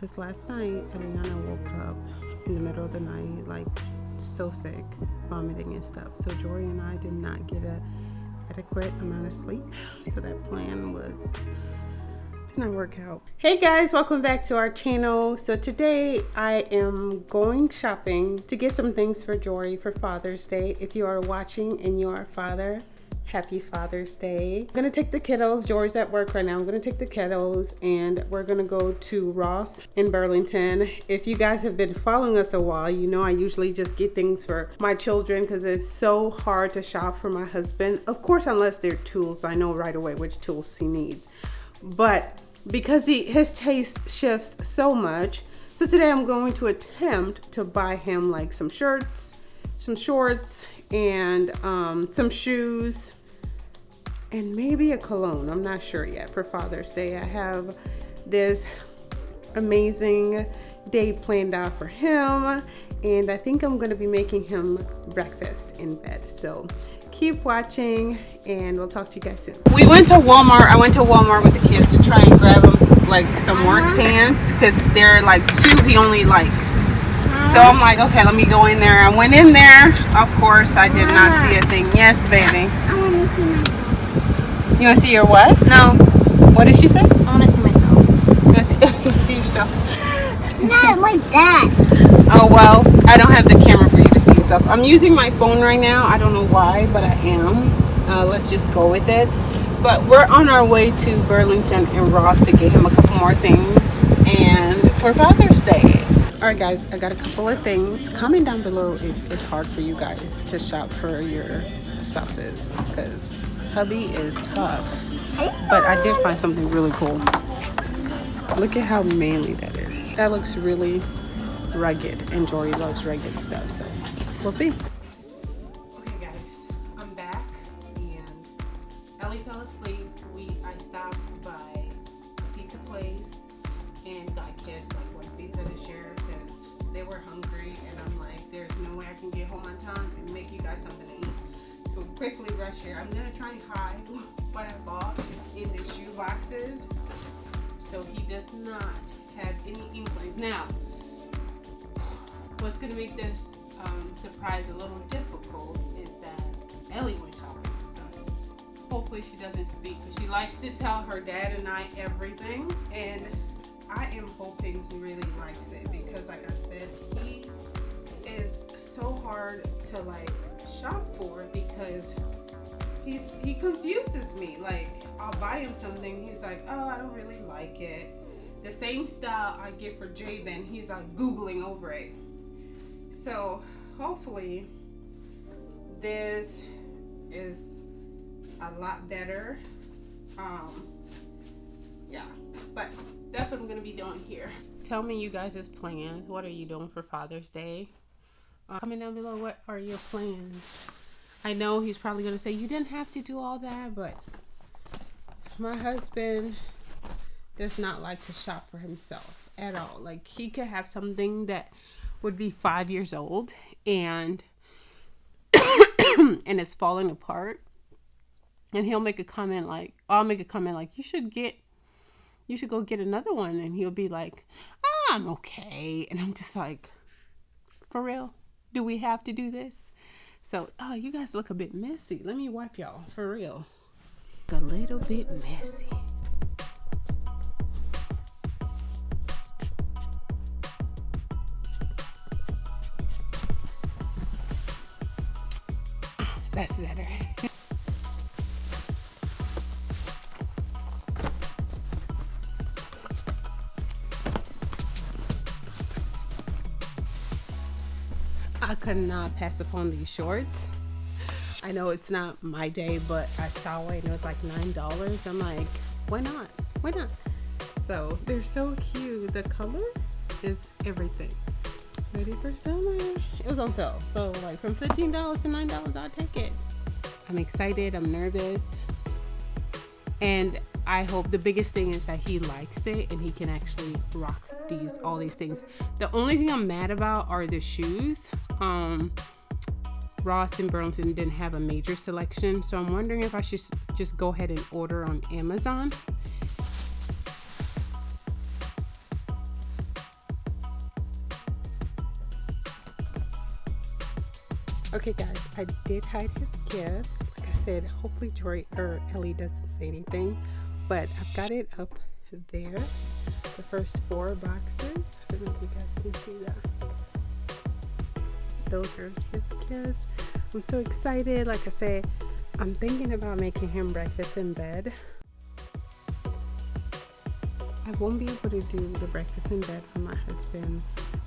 because last night Eliana woke up in the middle of the night like so sick, vomiting and stuff. So Jory and I did not get a adequate amount of sleep. So that plan was did not work out. Hey guys, welcome back to our channel. So today I am going shopping to get some things for Jory for Father's Day. If you are watching and you are a father, happy Father's Day. I'm gonna take the kiddos, Jory's at work right now. I'm gonna take the kiddos and we're gonna go to Ross in Burlington. If you guys have been following us a while, you know I usually just get things for my children because it's so hard to shop for my husband. Of course, unless they're tools, I know right away which tools he needs. But because he his taste shifts so much, so today I'm going to attempt to buy him like some shirts, some shorts, and um, some shoes, and maybe a cologne. I'm not sure yet for Father's Day. I have this amazing day planned out for him and I think I'm gonna be making him breakfast in bed. So keep watching and we'll talk to you guys soon. We went to Walmart. I went to Walmart with the kids to try and grab him like some work pants because they're like two he only likes. So I'm like, okay, let me go in there. I went in there. Of course, I did not see a thing. Yes, baby. I want to see myself. You want to see your what? No, What did she say? I want to see myself. You want to see, see yourself? Not like that. Oh, well, I don't have the camera for you to see yourself. I'm using my phone right now. I don't know why, but I am. Uh, let's just go with it. But we're on our way to Burlington and Ross to get him a couple more things. And for Father's Day. All right, guys, I got a couple of things. Comment down below if it's hard for you guys to shop for your spouses because hubby is tough. But I did find something really cool. Look at how manly that is. That looks really rugged and Jory loves rugged stuff, so we'll see. Quickly rush here. I'm gonna try and hide what I bought in the shoe boxes so he does not have any inkling. Now, what's gonna make this um, surprise a little difficult is that Ellie went shopping with us. Hopefully she doesn't speak because she likes to tell her dad and I everything and I am hoping he really likes it because like I said, he so hard to like shop for because he's he confuses me. Like I'll buy him something, he's like, oh, I don't really like it. The same style I get for Jabin, he's like googling over it. So hopefully this is a lot better. Um, yeah, but that's what I'm gonna be doing here. Tell me you guys' plans. What are you doing for Father's Day? Uh, comment down below. What are your plans? I know he's probably gonna say you didn't have to do all that, but my husband does not like to shop for himself at all. Like he could have something that would be five years old and and it's falling apart. And he'll make a comment like, I'll make a comment like, you should get, you should go get another one. And he'll be like, "Ah, I'm okay. And I'm just like, for real? Do we have to do this? So, oh, you guys look a bit messy. Let me wipe y'all for real. A little bit messy. That's better. I could not pass upon these shorts. I know it's not my day, but I saw it and it was like $9. I'm like, why not? Why not? So they're so cute. The color is everything. Ready for summer. It was on sale. So like from $15 to $9, I'll take it. I'm excited. I'm nervous. And I hope the biggest thing is that he likes it and he can actually rock these all these things. The only thing I'm mad about are the shoes. Um, Ross and Burlington didn't have a major selection, so I'm wondering if I should just go ahead and order on Amazon. Okay guys, I did hide his gifts. Like I said, hopefully Joy or Ellie doesn't say anything but I've got it up there. The first four boxes. I don't know if you guys can see that. Those are his gifts. I'm so excited. Like I say I'm thinking about making him breakfast in bed. I won't be able to do the breakfast in bed for my husband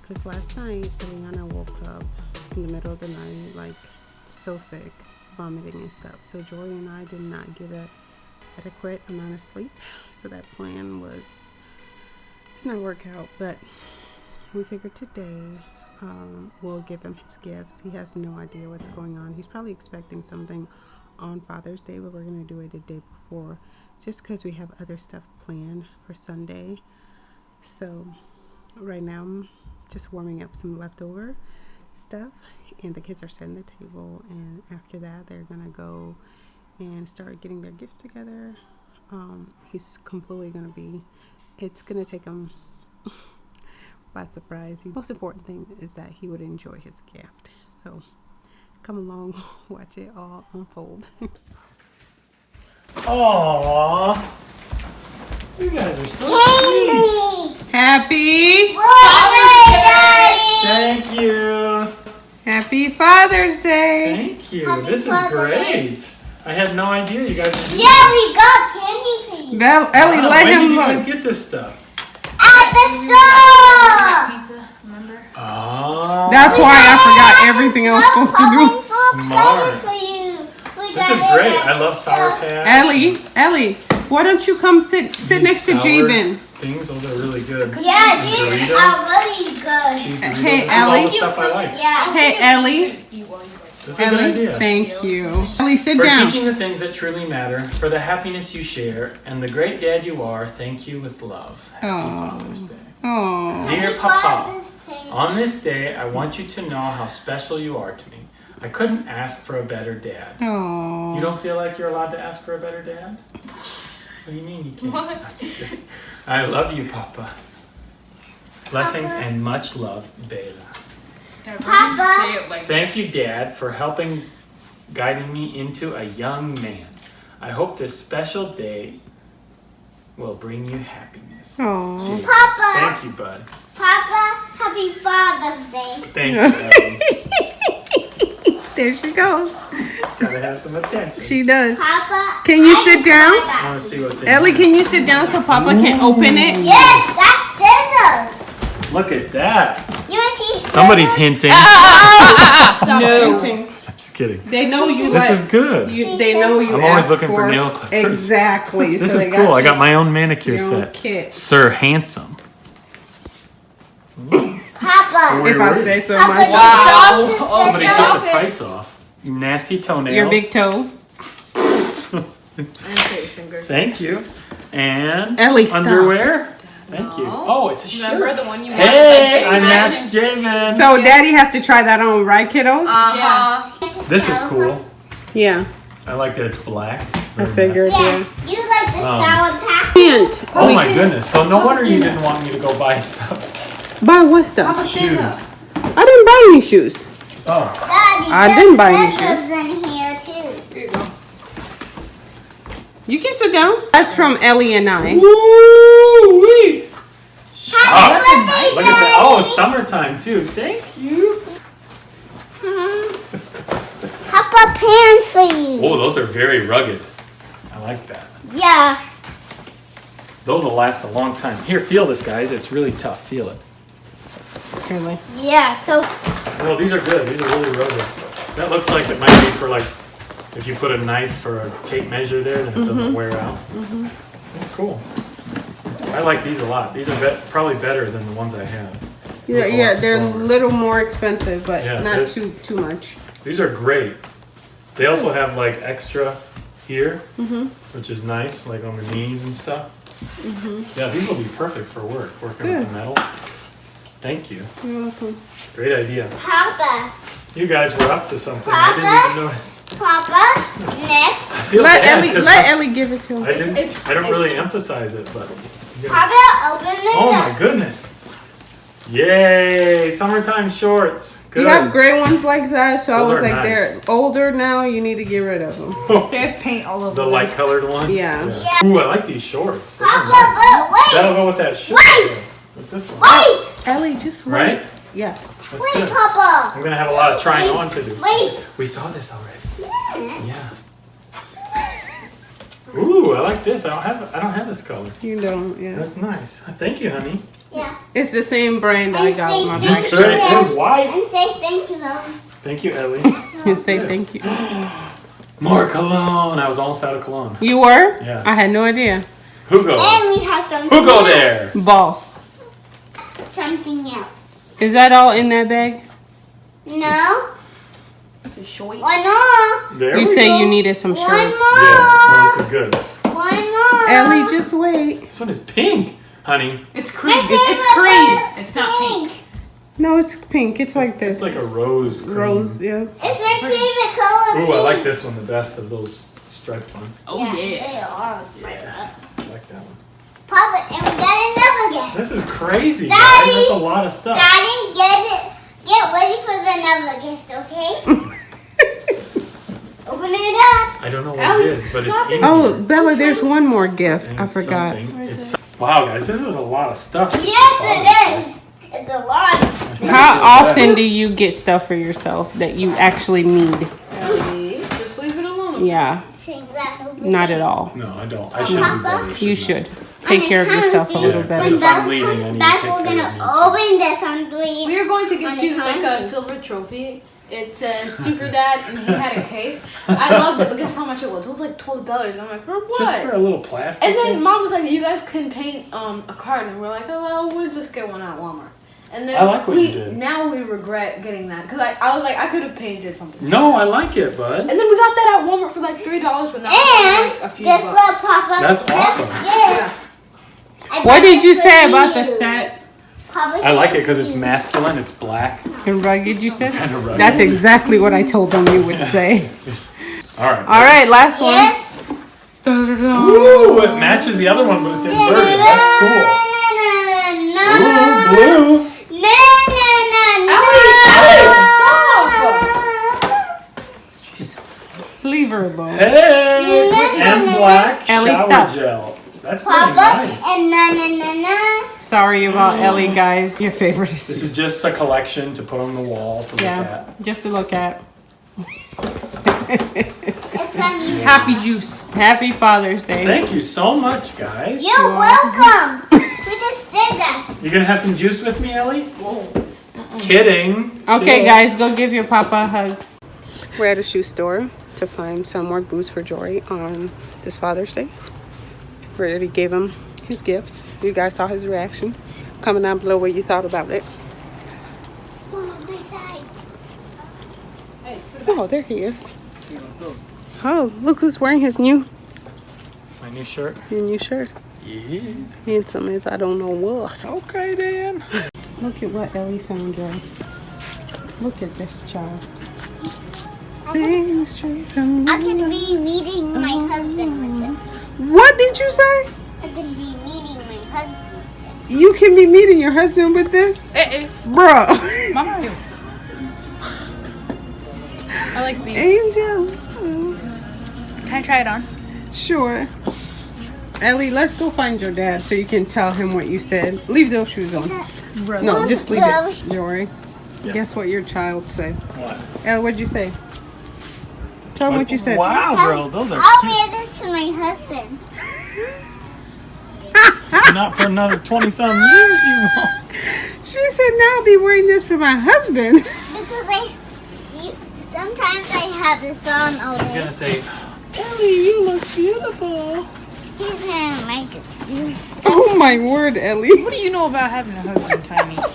because last night Eliana woke up in the middle of the night like so sick, vomiting and stuff. So Jory and I did not get a adequate amount of sleep. So that plan was not work out, but we figured today um, we'll give him his gifts. He has no idea what's going on. He's probably expecting something on Father's Day, but we're gonna do it the day before, just because we have other stuff planned for Sunday. So right now I'm just warming up some leftover stuff, and the kids are setting the table. And after that, they're gonna go and start getting their gifts together. Um, he's completely gonna be. It's gonna take him by surprise. The most important thing is that he would enjoy his gift. So come along, watch it all unfold. Aww. You guys are so sweet. Candy! Happy, Father's Day! Thank you. happy Father's Day! Thank you. Happy this is great. Day. Great. I had no idea you guys would do Yeah, we got candy for you. Now, Ellie, Wow, let when him did you look. guys get this stuff? At the store! Pizza, remember? Oh. That's why I forgot everything else I was supposed to do. Smart. for you. This is great. I love Sour store. Patch. Ellie, Ellie, why don't you come sit sit These next to sour Jabin? Things, those are really good. Yeah, And these Doritos. are really good. See, Doritos. Hey, this Ellie. the like. Yeah. Hey, Ellie. You, well, you like This is a good idea. thank you. Ellie, sit For down. teaching the things that truly matter, for the happiness you share, and the great dad you are, thank you with love. Happy Aw. Father's Day. Oh, Dear Papa, Father's on this day, I want you to know how special you are to me. I couldn't ask for a better dad. oh. You don't feel like you're allowed to ask for a better dad? What do you mean you can't? What? I'm just kidding. I love you, Papa. Blessings Papa. and much love, Bella. That. Papa. Say it like Thank you, Dad, for helping guiding me into a young man. I hope this special day will bring you happiness. Oh. Gee, Papa. Thank you, bud. Papa, happy Father's Day. Thank you, There she goes. Gotta have some attention. She does. Papa. Can you I sit down? I want to see what's in Ellie, can you sit down so Papa can open it? Yes, that's scissors. Look at that. You want to see? Somebody's hinting. No. I'm just kidding. They know you This like. is good. You, they know you. I'm always looking for nail clippers. Exactly. This so is cool. I got my own manicure own set. kit. Sir Handsome. Papa. Wait, If I say so Papa, myself. wow. Oh, Somebody took off the price off. Nasty toenails. Your big toe. And fingers. Thank you. And Ellie, stop. Underwear. Thank you. Oh, it's a shirt. Remember the one you Hey. I Like, matched Javen. So Daddy has to try that on, right, kiddos? Uh-huh. this is cool. yeah. I like that it's black. I figured. nice. Yeah, you like the Um, sour patch? Hint. Oh my goodness. So no wonder you didn't want me to go buy stuff. Buy what stuff? Shoes. I didn't buy any shoes. Oh, Daddy, I didn't buy any scissors in here too. Here you can sit down. That's from Ellie and I. Woo-wee. Happy Look at that. Oh, summertime too. Thank you. Mm-hmm. How about pants for you? Oh, those are very rugged. I like that. Yeah. Those will last a long time. Here, feel this, guys. It's really tough. Feel it. Really? Yeah, so No, these are good. These are really rugged. That looks like it might be for like, if you put a knife or a tape measure there, then it doesn't mm-hmm. wear out. Mm-hmm. That's cool. I like these a lot. These are be- probably better than the ones I have. Yeah, Look a yeah, lot they're a little more expensive, but Yeah, not too too much. These are great. They also have like extra here, mm-hmm. which is nice, like on the knees and stuff. Yeah, these will be perfect for work, working with the metal. Thank you. You're welcome. Great idea. Papa, You guys were up to something. I didn't even notice. Papa, next. I feel Let bad Ellie 'cause let I, Ellie give it to I him. didn't. it's- I don't really emphasize it, but. you gotta- Papa, open it Oh up. my goodness! Yay! Summertime shorts. Good. You have gray ones like that, so Those I was like, nice. they're older now. You need to get rid of them. They have paint all over the them. light colored ones. Yeah. Ooh, I like these shorts. Those are Papa, nice. wait. That'll go with that shirt. Wait. With this one. Wait. Ellie, just wait. Right? Yeah. That's Wait, good. Papa. I'm gonna have a lot of trying on to do. Wait. We saw this already. Yeah. Ooh, I like this. I don't have I don't have this color. You don't. Yeah. That's nice. Thank you, honey. Yeah. It's the same brand I got say with my thank bag. you. And white. And say thank you, though. Thank you, Ellie. And say Yes. thank you. More cologne. I was almost out of cologne. You were? Yeah. I had no idea. Hugo. And we have something Hugo else. there. Boss. Something else. Is that all in that bag? No. It's a short. One more. There You we say go. you needed some One shirts. more. Yeah, no, this is good. One more. Ellie, just wait. This one is pink, honey. It's cream. It's, it's cream. It's not pink. No, it's pink. It's like this. It's like a rose. Cream. rose. Yeah. It's my favorite color. Ooh, I like this one the best of those striped ones. Oh yeah. yeah. They are. Yeah, I like that one. Papa, and we got another gift. This is crazy, guys. Daddy! That's a lot of stuff. Daddy, get it. Get ready for the another gift, okay? Open it up. I don't know what Ellie, it is, but it's in Oh, here. Bella, there's one more gift. And I forgot. something. It's wow, guys. This is a lot of stuff. Yes, it is. It's a lot. How often do you get stuff for yourself that you actually need? Ellie, just leave it alone. Yeah, Sing that over not at all. No, I don't. I should do Papa? better. You shouldn't should. Take care of yourself a little Yeah, better. When If I'm leaving, I comes need to back, take we're care of gonna open this on three. We are going to On get you like a silver trophy. It says Super Dad, and he had a cake. I loved it, but guess how much it was? It was like twelve dollars. I'm like, for what? Just for a little plastic. and then thing? mom was like, "You guys can paint um, a card," and we're like, "Oh well, we'll just get one at Walmart." And then I like what we you did. now we regret getting that because I, I was like, I could have painted something. no, I like it, bud. And then we got that at Walmart for like three dollars, but now it's And like a few guess bucks. what, Papa? That's awesome. Yeah. I What did you say about the set? I like it because it's masculine. It's black. And rugged, you said? Kind of rugged. That's exactly what I told them you would say. All right. All right, last one. Yes. Ooh, it matches the other one, but it's inverted. That's cool. Ooh, blue. No, no, no, no. Leave her alone. Hey, and black Ellie, shower stop. gel. That's pretty Papa nice. and no, no, no, no. Sorry about mm. Ellie, guys. Your favorite is This is just a collection to put on the wall to look yeah, at. just to look at. It's. Happy juice. Happy Father's Day. Thank you so much, guys. You're welcome. we just did that. You're gonna have some juice with me, Ellie? Kidding. Okay, Chill. guys, go give your papa a hug. We're at a shoe store to find some more boots for Jory on this Father's Day. We already gave him his gifts. You guys saw his reaction. Comment down below what you thought about it. Oh, this side. There he is. Oh, look who's wearing his new, My new shirt. his new shirt. Yeah. Handsome as I don't know what. Okay, then. Look at what Ellie found, Jory. Look at this child. Sing straight from I can be meeting my husband with this. What did you say? I can be meeting my husband with this. You can be meeting your husband with this? Eh, eh. Bruh. Mama. I like these. Angel. Oh, Can I try it on? Sure. Ellie, let's go find your dad so you can tell him what you said. Leave those shoes on. No, just leave it. Jory, Yeah. guess what your child said? What? Elle, what'd you say? Tell him what you said. Wow, girl, those are I'll cute. wear this to my husband. Not for another 20 some years, you won't. She said, now I'll be wearing this for my husband. Because I, you, sometimes I have this on all I was day. gonna say, Ellie, you look beautiful. He's gonna make it do stuff. Oh my word, Ellie. What do you know about having a husband, Tiny?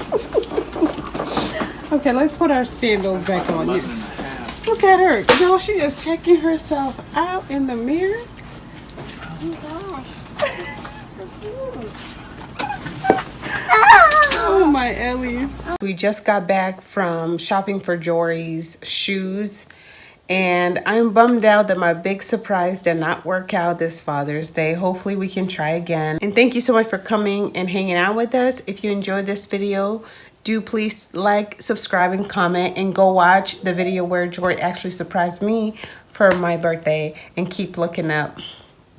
Okay, let's put our sandals back on. button Look at her. No, she is checking herself out in the mirror. Oh Oh my Ellie. We just got back from shopping for Jory's shoes And I'm bummed out that my big surprise did not work out this Father's Day. Hopefully we can try again. And thank you so much for coming and hanging out with us. If you enjoyed this video, do please like, subscribe, and comment. And go watch the video where Jory actually surprised me for my birthday. And keep looking up.